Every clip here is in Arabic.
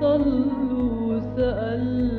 صلوا سألوا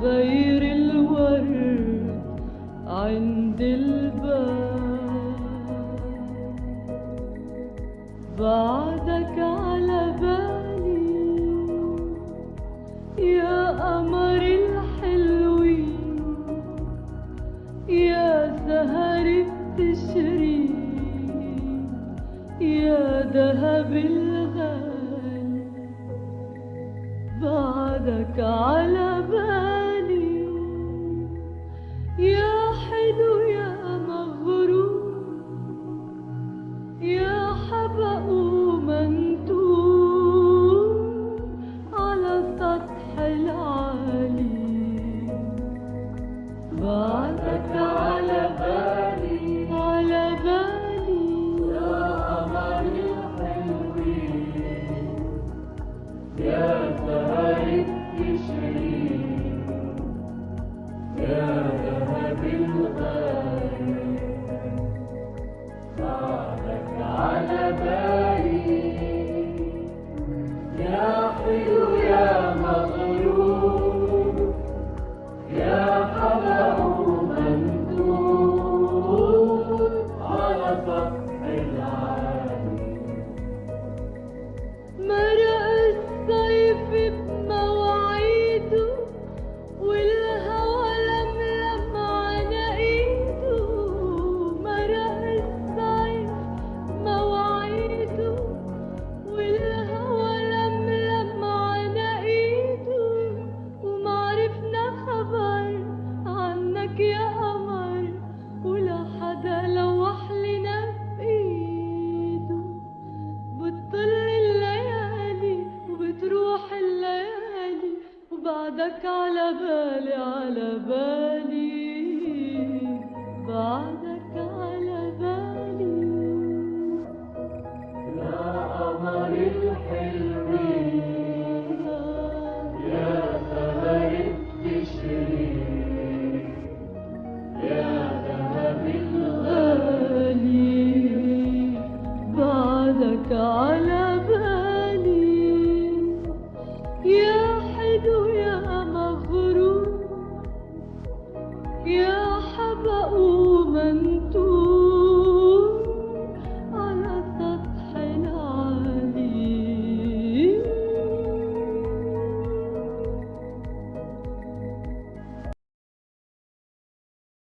غير الورد عند الباب. بعدك على بالي يا قمر الحلوين يا سهر التشرين يا ذهب الغالي. بعدك على بالي Deus. بعدك على بالي على بالي. بعدك على بالي. يا قمر الحلم. يا ثمر التشرين يا ذهب الغالي. بعدك على بالي. يا